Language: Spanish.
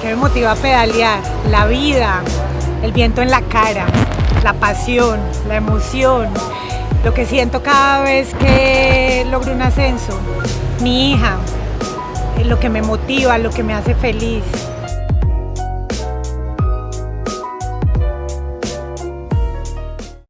¿Qué me motiva a pedalear? La vida, el viento en la cara, la pasión, la emoción, lo que siento cada vez que logro un ascenso, mi hija, lo que me motiva, lo que me hace feliz.